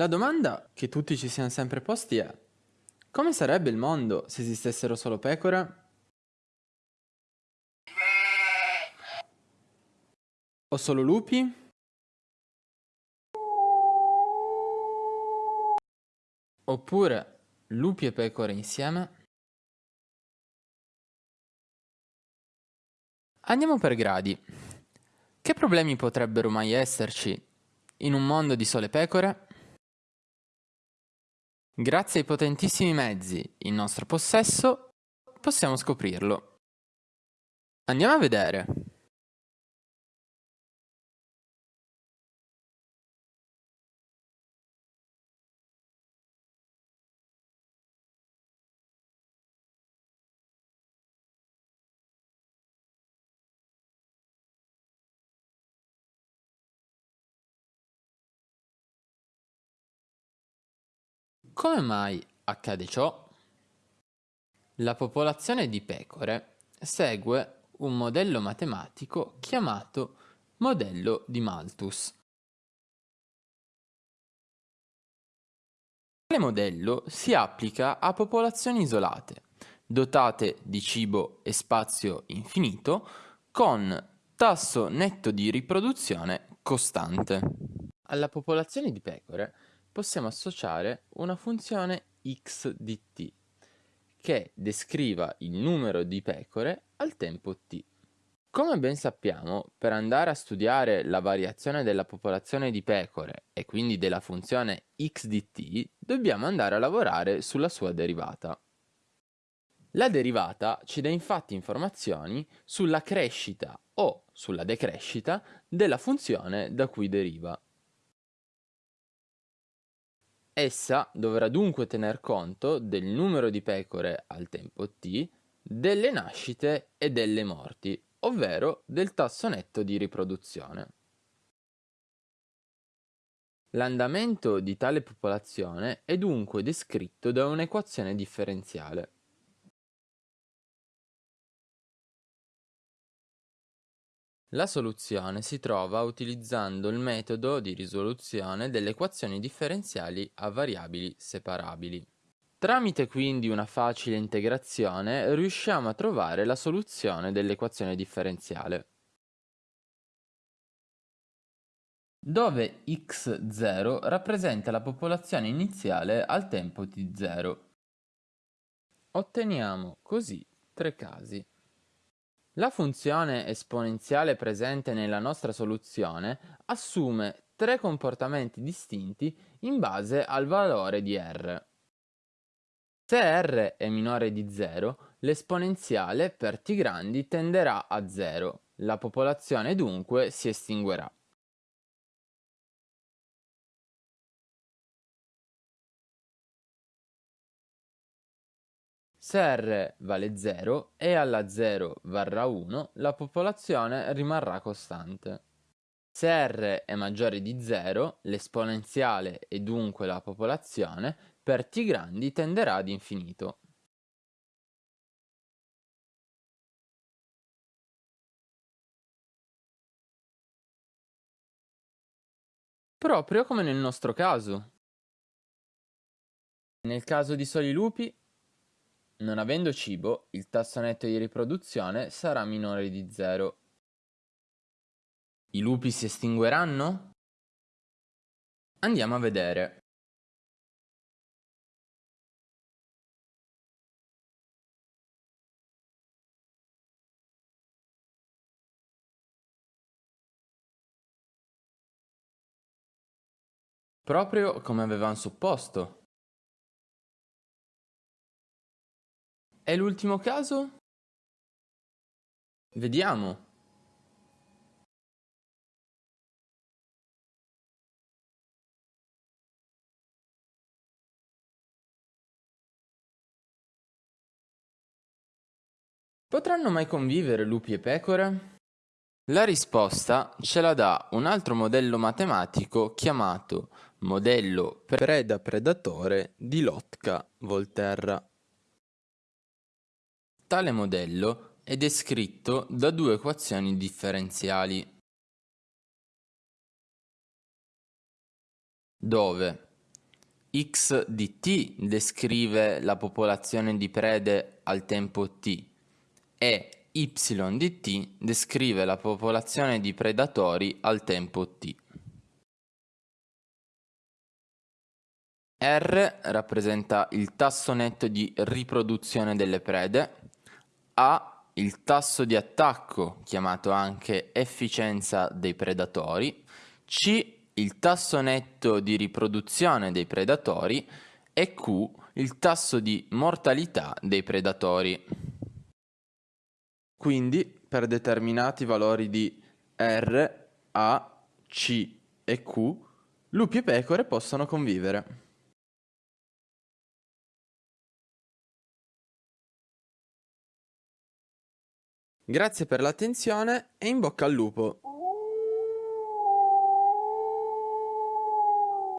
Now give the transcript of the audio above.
La domanda che tutti ci siamo sempre posti è come sarebbe il mondo se esistessero solo pecore? O solo lupi? Oppure lupi e pecore insieme? Andiamo per gradi. Che problemi potrebbero mai esserci in un mondo di sole pecore? Grazie ai potentissimi mezzi in nostro possesso possiamo scoprirlo. Andiamo a vedere. Come mai accade ciò? La popolazione di pecore segue un modello matematico chiamato modello di Malthus. Tale modello si applica a popolazioni isolate, dotate di cibo e spazio infinito, con tasso netto di riproduzione costante. Alla popolazione di pecore possiamo associare una funzione x di t che descriva il numero di pecore al tempo t. Come ben sappiamo, per andare a studiare la variazione della popolazione di pecore e quindi della funzione x di t, dobbiamo andare a lavorare sulla sua derivata. La derivata ci dà infatti informazioni sulla crescita o sulla decrescita della funzione da cui deriva. Essa dovrà dunque tener conto del numero di pecore al tempo t, delle nascite e delle morti, ovvero del tasso netto di riproduzione. L'andamento di tale popolazione è dunque descritto da un'equazione differenziale. La soluzione si trova utilizzando il metodo di risoluzione delle equazioni differenziali a variabili separabili. Tramite quindi una facile integrazione riusciamo a trovare la soluzione dell'equazione differenziale. Dove x0 rappresenta la popolazione iniziale al tempo t0. Otteniamo così tre casi. La funzione esponenziale presente nella nostra soluzione assume tre comportamenti distinti in base al valore di r. Se r è minore di 0, l'esponenziale per t grandi tenderà a 0, la popolazione dunque si estinguerà. Se r vale 0 e alla 0 varrà 1, la popolazione rimarrà costante. Se r è maggiore di 0, l'esponenziale e dunque la popolazione per t grandi tenderà ad infinito. Proprio come nel nostro caso. Nel caso di soli lupi non avendo cibo, il tasso netto di riproduzione sarà minore di 0. I lupi si estingueranno? Andiamo a vedere. Proprio come avevamo supposto. E l'ultimo caso? Vediamo. Potranno mai convivere lupi e pecore? La risposta ce la dà un altro modello matematico chiamato modello preda-predatore di Lotka-Volterra. Tale modello è descritto da due equazioni differenziali, dove X di t descrive la popolazione di prede al tempo t e y di t descrive la popolazione di predatori al tempo t. R rappresenta il tasso netto di riproduzione delle prede, A il tasso di attacco, chiamato anche efficienza dei predatori, C il tasso netto di riproduzione dei predatori e Q il tasso di mortalità dei predatori. Quindi, per determinati valori di R, A, C e Q, lupi e pecore possono convivere. Grazie per l'attenzione e in bocca al lupo!